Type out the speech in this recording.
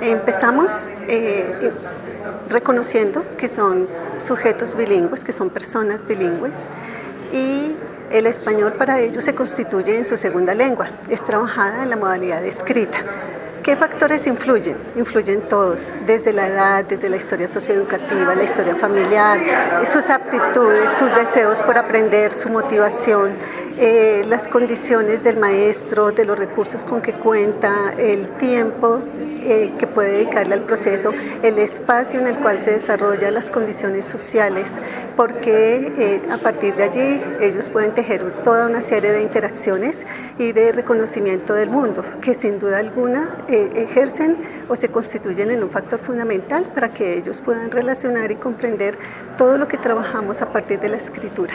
Empezamos eh, reconociendo que son sujetos bilingües, que son personas bilingües y el español para ellos se constituye en su segunda lengua, es trabajada en la modalidad escrita. ¿Qué factores influyen? Influyen todos, desde la edad, desde la historia socioeducativa, la historia familiar, sus aptitudes, sus deseos por aprender, su motivación, eh, las condiciones del maestro, de los recursos con que cuenta, el tiempo eh, que puede dedicarle al proceso, el espacio en el cual se desarrolla las condiciones sociales, porque eh, a partir de allí ellos pueden tejer toda una serie de interacciones y de reconocimiento del mundo, que sin duda alguna eh, ejercen o se constituyen en un factor fundamental para que ellos puedan relacionar y comprender todo lo que trabajamos a partir de la escritura.